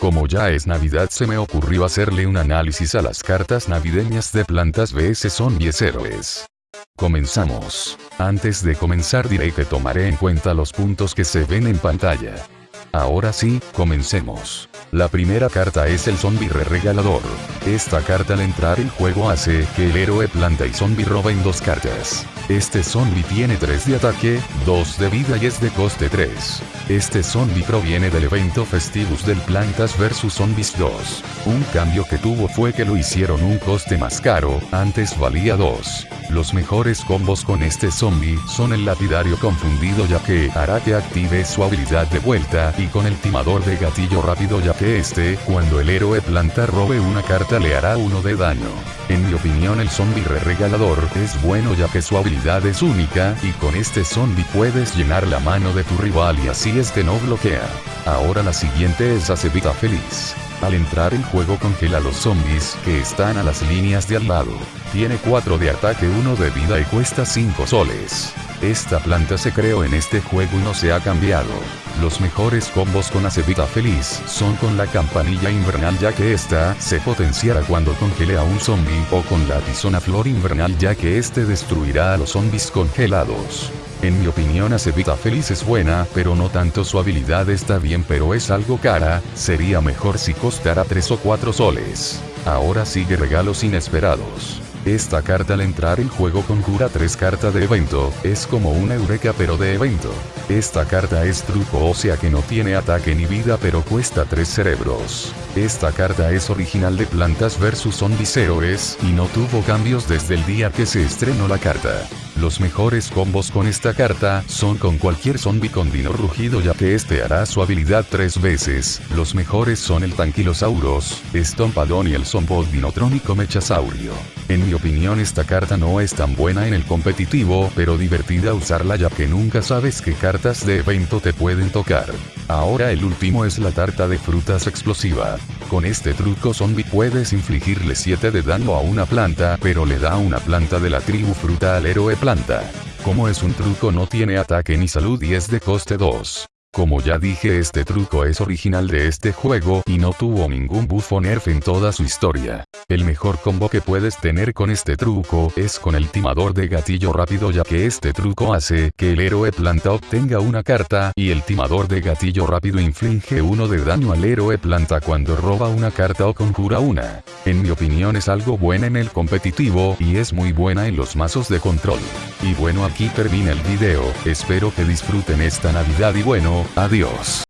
Como ya es Navidad se me ocurrió hacerle un análisis a las cartas navideñas de plantas vs zombies héroes. Comenzamos. Antes de comenzar diré que tomaré en cuenta los puntos que se ven en pantalla. Ahora sí, comencemos. La primera carta es el zombie re regalador. Esta carta al entrar el juego hace que el héroe planta y zombie roben dos cartas. Este zombie tiene 3 de ataque, 2 de vida y es de coste 3. Este zombie proviene del evento Festivus del Plantas vs Zombies 2. Un cambio que tuvo fue que lo hicieron un coste más caro, antes valía 2. Los mejores combos con este zombie son el lapidario confundido ya que hará que active su habilidad de vuelta y con el timador de gatillo rápido ya que este, cuando el héroe planta robe una carta le hará uno de daño. En mi opinión el zombie re regalador es bueno ya que su habilidad es única y con este zombie puedes llenar la mano de tu rival y así este no bloquea. Ahora la siguiente es Acevita Feliz. Al entrar el juego congela los zombies que están a las líneas de al lado. Tiene 4 de ataque 1 de vida y cuesta 5 soles. Esta planta se creó en este juego y no se ha cambiado. Los mejores combos con Acevita Feliz son con la campanilla invernal ya que esta se potenciará cuando congele a un zombie o con la tizona flor invernal ya que este destruirá a los zombies congelados. En mi opinión Acevita Feliz es buena, pero no tanto su habilidad está bien pero es algo cara, sería mejor si costara 3 o 4 soles. Ahora sigue regalos inesperados. Esta carta al entrar el juego conjura 3 cartas de evento, es como una eureka pero de evento. Esta carta es truco o sea que no tiene ataque ni vida pero cuesta 3 cerebros. Esta carta es original de Plantas vs Zombies Héroes y no tuvo cambios desde el día que se estrenó la carta. Los mejores combos con esta carta son con cualquier zombie con dino rugido ya que este hará su habilidad tres veces. Los mejores son el Tanquilosauros, Estompadón y el Zombot Dinotrónico Mechasaurio. En mi opinión esta carta no es tan buena en el competitivo pero divertida usarla ya que nunca sabes qué cartas de evento te pueden tocar. Ahora el último es la tarta de frutas explosiva. Con este truco zombie puedes infligirle 7 de daño a una planta pero le da una planta de la tribu fruta al héroe planta como es un truco no tiene ataque ni salud y es de coste 2. Como ya dije este truco es original de este juego y no tuvo ningún buff o nerf en toda su historia. El mejor combo que puedes tener con este truco es con el timador de gatillo rápido ya que este truco hace que el héroe planta obtenga una carta y el timador de gatillo rápido inflige uno de daño al héroe planta cuando roba una carta o conjura una. En mi opinión es algo buena en el competitivo y es muy buena en los mazos de control. Y bueno aquí termina el video, espero que disfruten esta navidad y bueno, adiós.